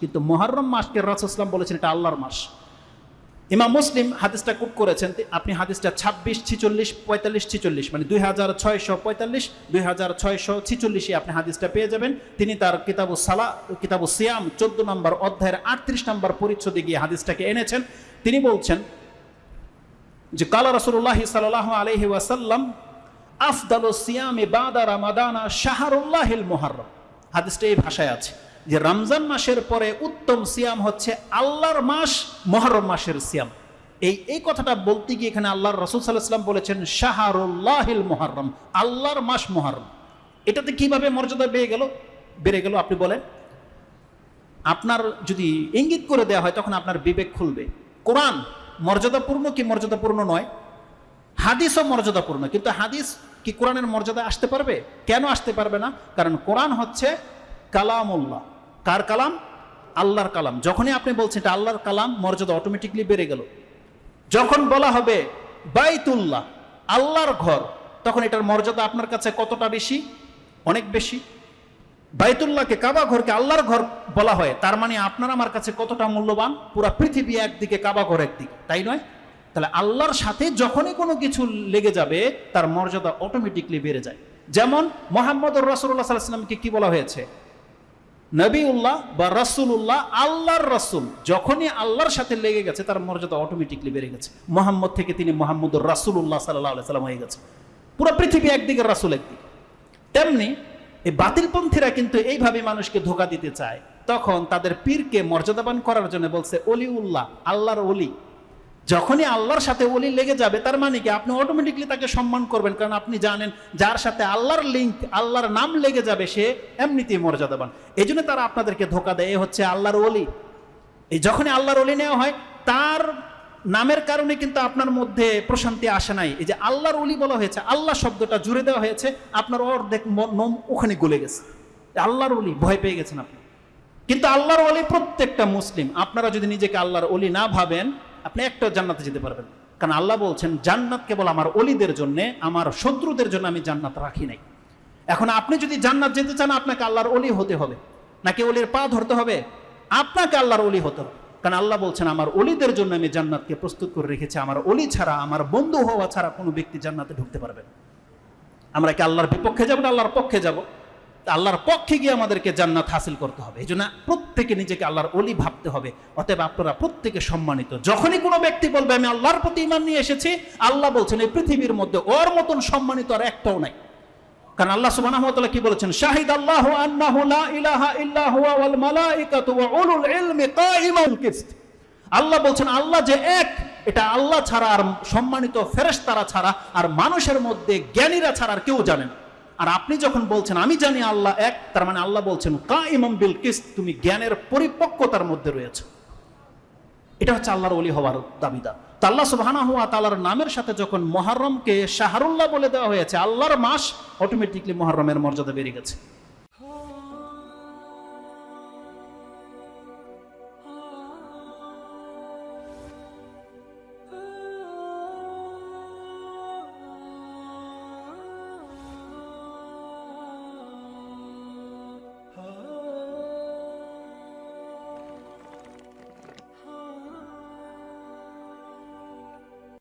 কিন্তু মহরম মাসকে রাসুসলাম বলেছেন এটা আল্লাহর মাস। ইমাম মুসলিম হাদিসটা কুট করেছেন আপনি হাদিসটা ছাব্বিশ, ছিচল্লিশ, পঁয়তাল্লিশ, ছিচল্লিশ মানে দুই হাজার ছয়শো পঁয়তাল্লিশ, দুই হাজার ছয়শো ছিচল্লিশে আপনি হাদিসটা পেয়ে যাবেন। তিনি তার কিতাবু সালা, কিতাবু সিয়াম, চোদ্দ নম্বর অধ্যায়ের আটত্রিশ নম্বর পরিচ্ছদে গিয়ে হাদিসটাকে এনেছেন। তিনি বলছেন যে, কালা রসুল্লাহ সাল্লাহ আলহি ওয়াসাল্লাম, আফদাল সিয়ামে বাদা রামাদানা শাহরুল্লাহিল মোহারম হাদিসটা এই ভাষায় আছে। যে রমজান মাসের পরে উত্তম সিয়াম হচ্ছে আল্লাহর মাস, মহরম মাসের সিয়াম। এই এই কথাটা বলতে গিয়ে এখানে আল্লাহর রসুল সাল্লাহাম বলেছেন, শাহরুল্লাহিল মোহারম, আল্লাহর মাস মহরম। এটাতে কীভাবে মর্যাদা বেড়ে গেল? বেড়ে গেল, আপনি বলেন। আপনার যদি ইঙ্গিত করে দেওয়া হয়, তখন আপনার বিবেক খুলবে। কোরআন মর্যাদাপূর্ণ কি মর্যাদাপূর্ণ নয়? হাদিসও মর্যাদাপূর্ণ, কিন্তু হাদিস কি কোরআনের মর্যাদা আসতে পারবে? কেন আসতে পারবে না? কারণ কোরআন হচ্ছে কালামুল্লাহ। কার কালাম? আল্লাহর কালাম। যখনই আপনি বলছেন এটা আল্লাহর কালাম, মর্যাদা অটোমেটিকলি বেড়ে গেল। যখন বলা হবে বাইতুল্লাহ, আল্লাহর ঘর, তখন এটার মর্যাদা আপনার কাছে কতটা বেশি? অনেক বেশি। বাইতুল্লাহকে কাবা ঘরকে আল্লাহর ঘর বলা হয়, তার মানে আপনার আমার কাছে কতটা মূল্যবান? পুরা পৃথিবী একদিকে, কাবা ঘর একদিকে। তাই নয়? তাহলে আল্লাহর সাথে যখনই কোনো কিছু লেগে যাবে, তার মর্যাদা অটোমেটিকলি বেড়ে যায়। যেমন মোহাম্মদ রসুল্লাহ সাল্লামকে কি বলা হয়েছে? নবীউল্লাহ বা রসুল্লাহ আল্লাহর রসুল যখনই আল্লাহর সাথে লেগে গেছে, তার মর্যাদা অটোমেটিকলি বেড়ে গেছে। মোহাম্মদ থেকে তিনি মোহাম্মদ রাসুল্লাহ সাল্লাহ সাল্লাম হয়ে গেছে। পুরো পৃথিবী একদিকে রাসুল একদিকে। তেমনি এই বাতিলপন্থীরা কিন্তু এইভাবে মানুষকে ধোকা দিতে চায়। তখন তাদের পীরকে মর্যাদাবান করার জন্য বলছে অলিউল্লাহ আল্লাহর অলি যখনই আল্লাহর সাথে অলি লেগে যাবে, তার মানে কি? আপনি অটোমেটিকলি তাকে সম্মান করবেন, কারণ আপনি জানেন যার সাথে আল্লাহর লিঙ্ক আল্লাহর নাম লেগে যাবে, সে এমনিতেই মর্যাদাবান। এই জন্য তারা আপনাদেরকে ধোকা দেয়, এ হচ্ছে আল্লাহর অলি এই যখনই আল্লাহর অলি নেওয়া হয়, তার নামের কারণে কিন্তু আপনার মধ্যে প্রশান্তি আসে নাই। এই যে আল্লাহর অলি বলা হয়েছে, আল্লাহ শব্দটা জুড়ে দেওয়া হয়েছে, আপনার অর্ধেক ম- মন ওখানে গলে গেছে। আল্লাহর অলি ভয় পেয়ে গেছেন আপনি। কিন্তু আল্লাহর অলি প্রত্যেকটা মুসলিম। আপনারা যদি নিজেকে আল্লাহর অলি না ভাবেন আপনি একটা জান্নাতে যেতে পারবেন। কারণ আল্লাহ বলছেন, জান্নাত কেবল আমার অলিদের জন্য, আমার শত্রুদের জন্য আমি জান্নাত রাখি নাই। এখন আপনি যদি জান্নাত যেতে চান, আপনাকে আল্লাহর অলি হতে হবে। নাকি অলির পা ধরতে হবে? আপনাকে আল্লাহর অলি হতে হবে। কারণ আল্লাহ বলছেন, আমার অলিদের জন্য আমি জান্নাতকে প্রস্তুত করে রেখেছি। আমার অলি ছাড়া, আমার বন্ধু হওয়া ছাড়া কোনো ব্যক্তি জান্নাতে ঢুকতে পারবে না। আমরা কি আল্লাহর বিপক্ষে যাব না আল্লাহর পক্ষে যাব? আল্লাহর পক্ষে গিয়ে আমাদেরকে জান্নাত হাসিল করতে হবে। এই জন্য প্রত্যেকে নিজেকে আল্লাহর অলি ভাবতে হবে। অতএব আপনারা প্রত্যেকে সম্মানিত। যখনই কোনো ব্যক্তি বলবে, আমি আল্লাহর প্রতি ইমান নিয়ে এসেছি আল্লাহ বলছেন, এই পৃথিবীর মধ্যে ওর মতন সম্মানিত আর একটাও নাই। কারণ আল্লাহ সুবহানাহু ওয়া তাআলা কি বলেছেন? শাহিদ আল্লাহু আন্নাহু লা ইলাহা ইল্লা হুয়া আল্লাহ বলছেন, আল্লাহ যে এক, এটা আল্লাহ ছাড়া আর সম্মানিত ফেরেশতারা ছাড়া আর মানুষের মধ্যে জ্ঞানীরা ছাড়া আর কেউ জানে না। আর আপনি যখন বলছেন, আমি জানি আল্লাহ এক, তার মানে আল্লাহ বলছেন কা ইমাম বিল কিস তুমি জ্ঞানের পরিপক্কতার মধ্যে রয়েছে। এটা হচ্ছে আল্লাহর অলি হওয়ার দাবিদার। তাল্লা আল্লাহ সুবহানাহু হুয়া তাল্লার নামের সাথে যখন মহারমকে শাহরুল্লাহ বলে দেওয়া হয়েছে, আল্লাহর মাস অটোমেটিকলি মহারমের মর্যাদা বেড়ে গেছে।